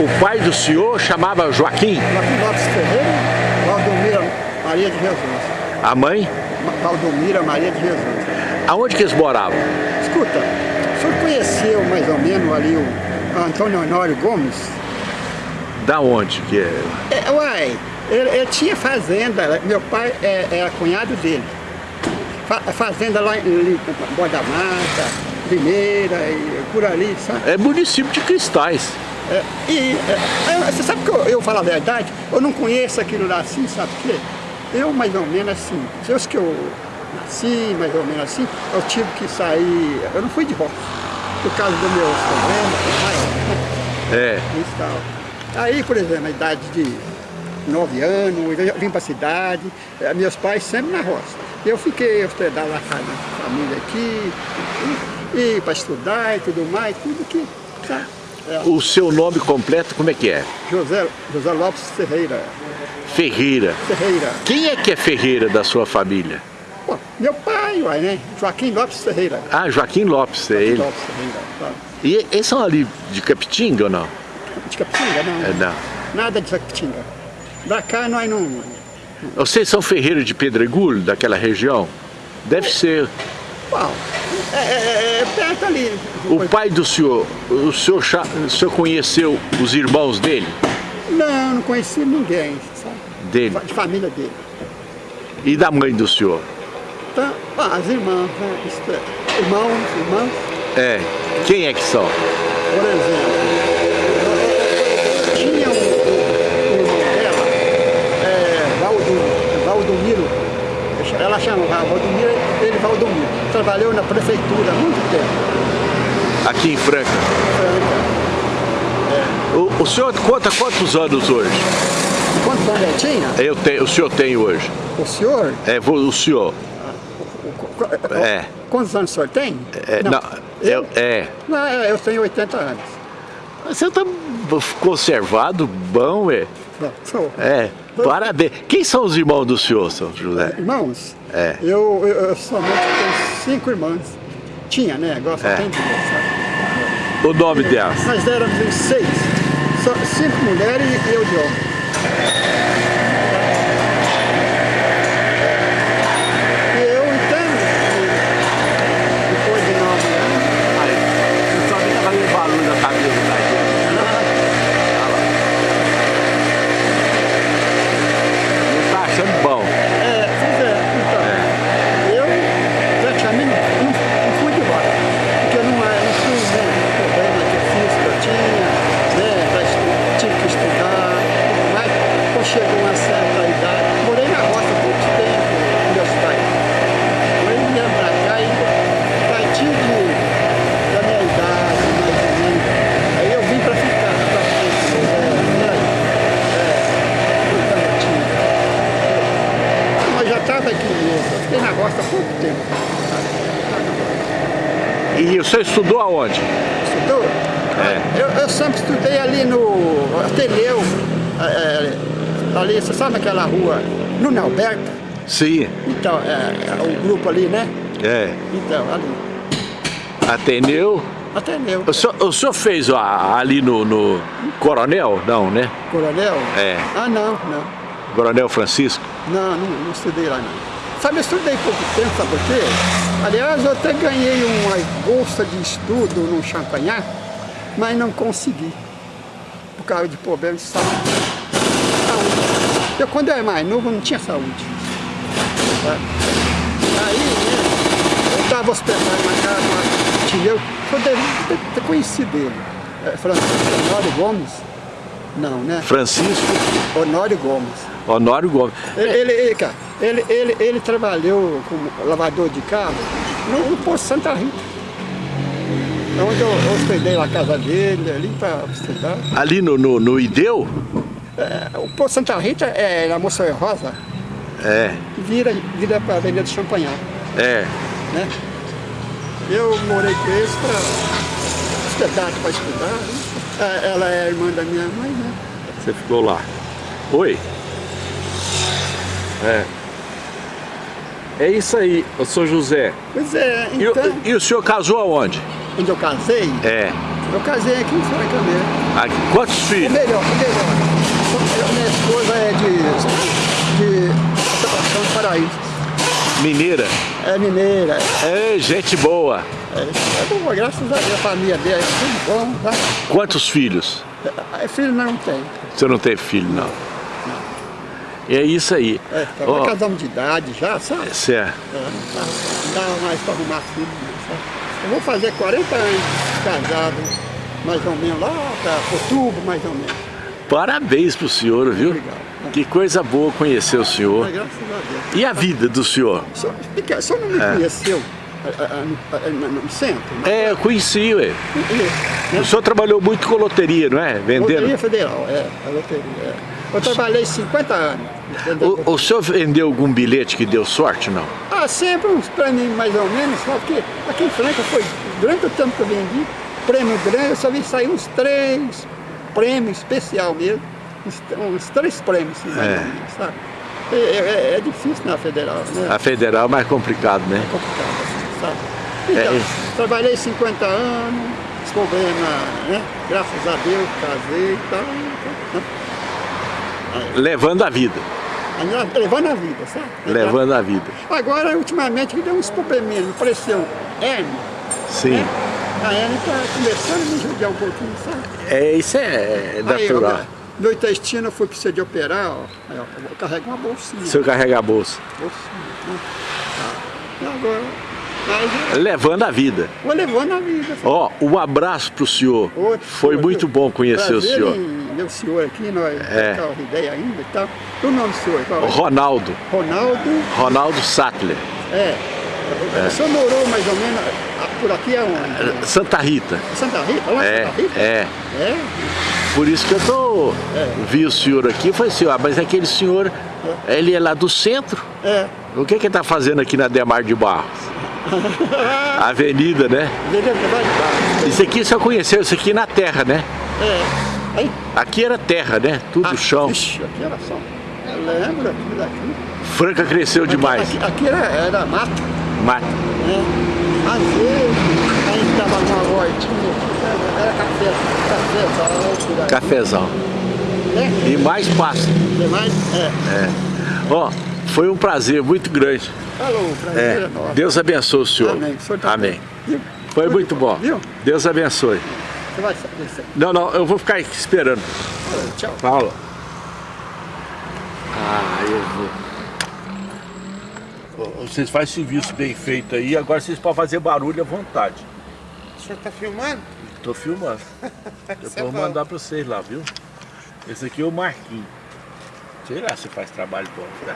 O pai do senhor chamava Joaquim? Joaquim Lopes Ferreira, Valdomira Maria de Jesus. A mãe? Valdomira Maria de Jesus. Aonde que eles moravam? Escuta, o senhor conheceu mais ou menos ali o Antônio Honório Gomes? Da onde que é? é uai, ele, ele, tinha fazenda, meu pai é, é cunhado dele. Fa, fazenda lá em Boa da Mata, Primeira, e por ali, sabe? É município de Cristais. É, e é, você sabe que eu, eu falo a verdade, eu não conheço aquilo lá assim, sabe por quê? Eu mais ou menos assim, Deus que eu nasci, mais ou menos assim, eu tive que sair, eu não fui de roça, por causa do meu problema, É. E tal. Aí, por exemplo, a idade de nove anos, eu vim para a cidade, eh, meus pais sempre na roça. Eu fiquei hospedado na casa da família aqui, e, e para estudar e tudo mais, tudo que... Tá? É. O seu nome completo como é que é? José, José Lopes Ferreira. Ferreira. Ferreira. Quem é que é Ferreira da sua família? Pô, meu pai, uai, né? Joaquim Lopes Ferreira. Ah, Joaquim Lopes, é Joaquim ele. Lopes Ferreira, claro. E eles são ali de Capitinga ou não? De Capitinga, não. É, não. Nada de Capitinga. Da cá nós não... Vocês são Ferreira de Pedregulho, daquela região? Deve ser. Bom, é, é, é perto ali. O pai do senhor, o senhor, o senhor conheceu os irmãos dele? Não, não conheci ninguém, sabe? Dele? De família dele. E da mãe do senhor? Então, ah, as irmãs, né? irmãos, irmãs. É. Quem é que são? Por exemplo, tinha um, um irmão dela, é, Valdomiro, Valdomiro, ela chamava Valdomiro, ele Valdomiro. Trabalhou na prefeitura há muito tempo. Aqui em Franca? Franca. É. O, o senhor conta quantos anos hoje? Quantos anos ele tinha? Eu tenho, o senhor tem hoje. O senhor? É, o senhor. É. Quantos anos o senhor tem? É, não, não eu, é. Não, eu tenho 80 anos. Você está conservado, bom, é? Não, sou. É, parabéns. Quem são os irmãos do senhor, São José? Irmãos? É. Eu, eu, eu somente tenho cinco irmãs. Tinha, né? Agora só é. tem duas, O nome delas? Nós éramos seis. Só cinco mulheres e eu de homem. Pouco tempo. E o senhor estudou aonde? Estudou? É. Eu, eu sempre estudei ali no Ateneu, é, ali, você sabe aquela rua, no Alberto? Sim. Então, é, o grupo ali, né? É. Então, ali. Ateneu? Ateneu. O senhor, o senhor fez ali no, no, Coronel? Não, né? Coronel? É. Ah, não, não. Coronel Francisco? Não, não, não estudei lá, não. Sabe, eu estudei pouco tempo, sabe por quê? Aliás, eu até ganhei uma bolsa de estudo no Champagnat, mas não consegui, por causa de problemas de saúde. saúde. Eu, quando eu era mais novo, não tinha saúde. Aí, né, eu estava hospedado na casa de um tio, eu deve ter conhecido ele, é, Francisco Honório Gomes. Não, né? Francisco? Honório Gomes. Honório Gomes. Ele, ele, cara, ele, ele, ele trabalhou como lavador de carro no, no Posto Santa Rita. Onde eu, hospedei na casa dele, ali para estudar. Ali no, no, no Ideu? É, o Posto Santa Rita é na Moça Rosa. É. Vira, vira para a Avenida do Champagnat. É. Né? Eu morei com eles para hospedar, para estudar. Né? Ela é irmã da minha mãe, né? Você ficou lá. Oi? É. É isso aí, o senhor José. Pois é, então... E, e, o senhor casou aonde? Onde eu casei? É. Eu casei aqui em mesmo. Aqui. Quantos O filhos? melhor, o melhor. Eu- Minha esposa é de, de São Paraíso. Mineira. É mineira. É gente boa. É, é boa, graças a Deus, a família dela é tudo bom. Tá? Quantos filhos? É, filho não tem. Você não tem filho, não. É isso aí. É, tá, Ó, nós casamos de idade já, sabe? certo. É, não dá, não dá mais para arrumar filho, sabe? Eu vou fazer 40 anos casado, mais ou menos, lá para outubro, mais ou menos. Parabéns pro senhor, viu? Obrigado. Que coisa boa conhecer o senhor. Graças a Deus. E a vida do senhor? O senhor, o senhor não me É. conheceu no, centro? né? É, eu conheci, ué. E- O senhor trabalhou muito com loteria, não é? Vendendo. Loteria Federal, é, a loteria. é. Eu trabalhei 50 anos. O, o senhor vendeu algum bilhete que deu sorte, não? Ah, sempre uns prêmios mais ou menos, só que aqui em Franca foi, durante o tempo que eu vendi, prêmio grande, eu só vi sair uns três prêmios especial mesmo, uns, uns três prêmios, assim, É. menos, sabe? É, é- é difícil na federal, né? A federal é mais complicado, né? complicado, assim, sabe? Então, É. trabalhei 50 anos, os problemas, né? Graças a Deus, casei e tal. né? Levando a vida. Levando a vida, sabe? Levando a vida. Agora, ultimamente, me deu uns probleminhas, me pareceu hernia. Sim. A Anne está começando a me judiar um pouquinho, sabe? É, isso é natural. Aí, meu intestino eu fui precisar de operar, ó. Aí, ó, eu carrego uma bolsinha. O senhor carrega a bolsa. bolsinha né? Tá. E agora, eu Levando a vida. vou levando a vida. Ó, um abraço pro senhor. Outro, Foi outro. muito bom conhecer o Prazer senhor. em ver o senhor aqui, nós É. trocamos ideia ainda e tal. O nome do senhor? Qual é? Ronaldo. Ronaldo, Ronaldo Sattler. é. O senhor morou mais ou menos ah, por aqui aonde? Santa Rita. Santa Rita? Lá É, Santa Rita? é. É? Por isso que eu tô. É. Vi o senhor aqui e falei assim, ó, mas aquele senhor, ele é lá do centro. É. O que que ele tá fazendo aqui na Demar de Barros? Avenida, né? É de baixo. Isso aqui só conheceu, isso aqui na terra, né? É. Aí, Aqui era terra, né? Tudo ah, chão. Ixi, aqui era só. Eu lembro aqui daqui. Franca cresceu demais. Aqui, aqui era, era mato, Mata. né? Às vezes, a gente tava numa hortinha, era café, aí. Cafezal. Né? E mais pasto. Tem mais? É. Ó, foi um prazer muito grande. Falou, prazer É, é. Deus abençoe o senhor. Amém. O senhor tá Amém. Foi muito bom. Viu? Deus abençoe. Você vai aí. Não, não, eu vou ficar aqui esperando. Tchau. Paulo. Ah, eu vou. Vocês fazem serviço bem feito aí, agora vocês podem fazer barulho à vontade. O senhor tá filmando? Tô filmando. Depois Isso é vou mandar pra vocês lá, viu? Esse aqui é o Marquinhos. Sei lá se faz trabalho bom. Tá?